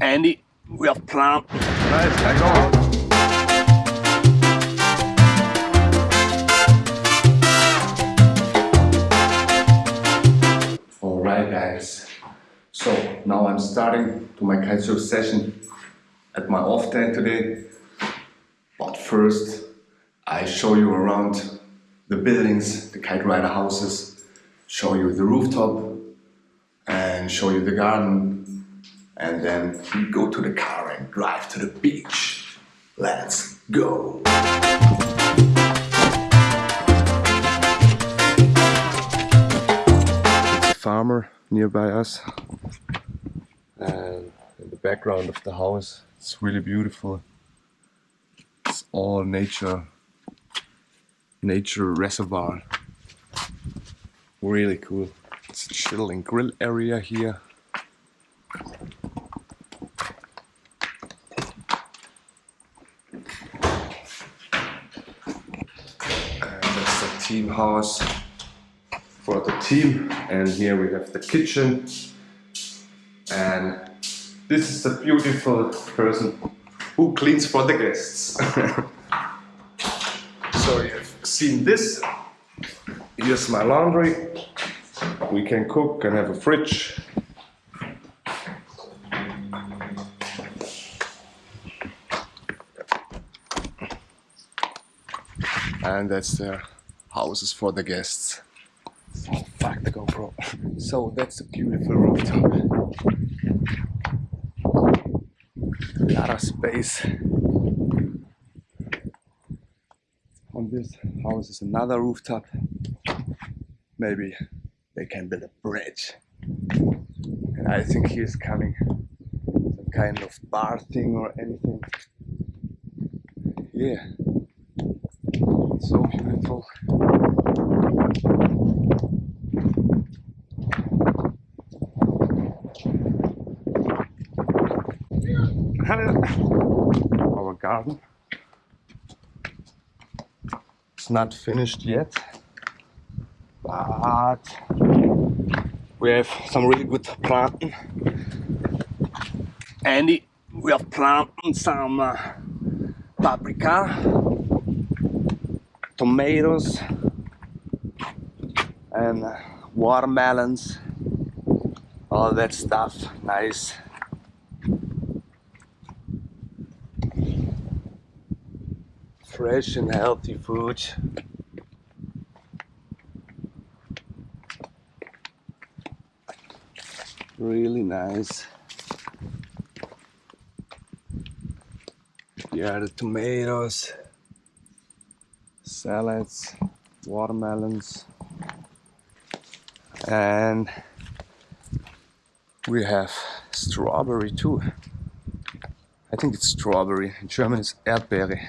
Andy, we have planned. Nice, I go out. Alright guys, so now I'm starting to my kitesurf session at my off day today. But first I show you around the buildings, the kite rider houses, show you the rooftop and show you the garden and then we go to the car and drive to the beach. Let's go! Farmer nearby us and in the background of the house it's really beautiful. It's all nature, nature reservoir. Really cool. It's a chill and grill area here. And that's the team house for the team. And here we have the kitchen. And this is a beautiful person who cleans for the guests. so you've seen this. Here's my laundry. We can cook and have a fridge. And that's the houses for the guests. Oh, fuck the GoPro. So that's a beautiful rooftop. A lot of space. On this house is another rooftop. Maybe they can build a bridge. And I think he is coming some kind of bar thing or anything. Yeah. So beautiful. Our garden. It's not finished yet, but we have some really good planting. Andy, we have planted some uh, paprika, tomatoes, and watermelons, all that stuff. Nice. Fresh and healthy food. Really nice. Yeah, the tomatoes, salads, watermelons, and we have strawberry too. I think it's strawberry. In German it's Erdbeere.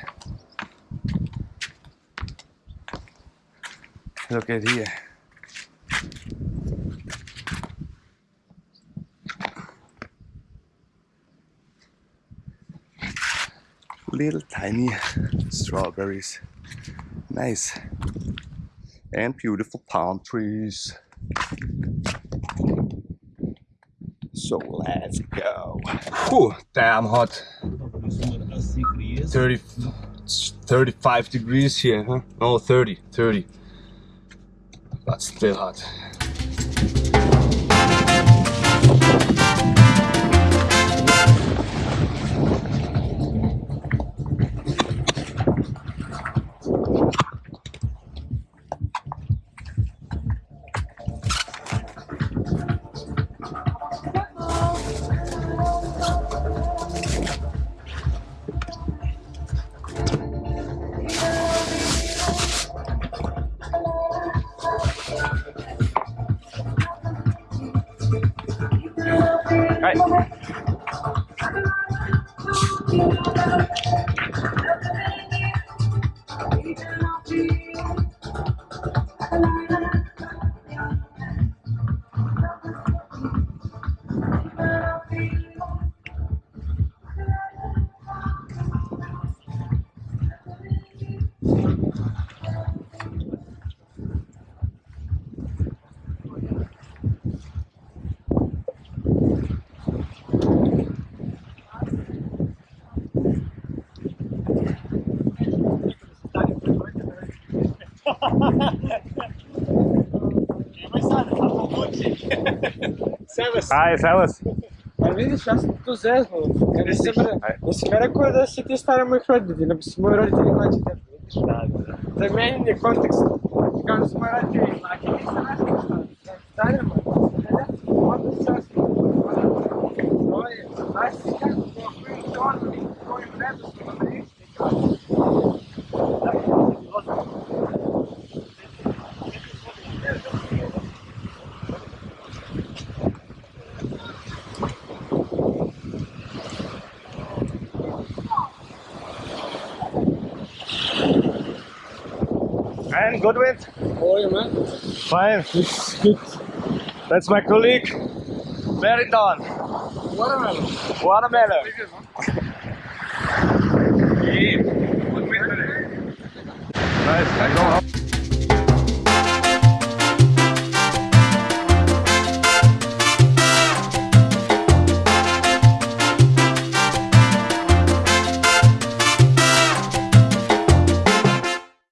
Look at here. Little tiny strawberries. Nice. And beautiful palm trees. So let's go. Whew, damn hot. 30, 35 degrees here, huh? No, 30, 30. But still hot. Ah, é servus. Vidim, jaz sem entuzijazmu, ker nisem rekel, esse, é se ti stari mojih roditelji, da bi se muito roditelji mlajši Se vidiš? Da, da. Za meni je Também, de da su moji roditelji de nisem aqui što, stari moj, da, onda se jaz sem entuzijazmu, to je, que kako to, koji je to, koji je to, koji je to, koji je to, koji je And Goodwin? How are you, man? Fine, it's good. That's my colleague, Meriton. Watermelon. Watermelon. yeah. Eh? Nice, I go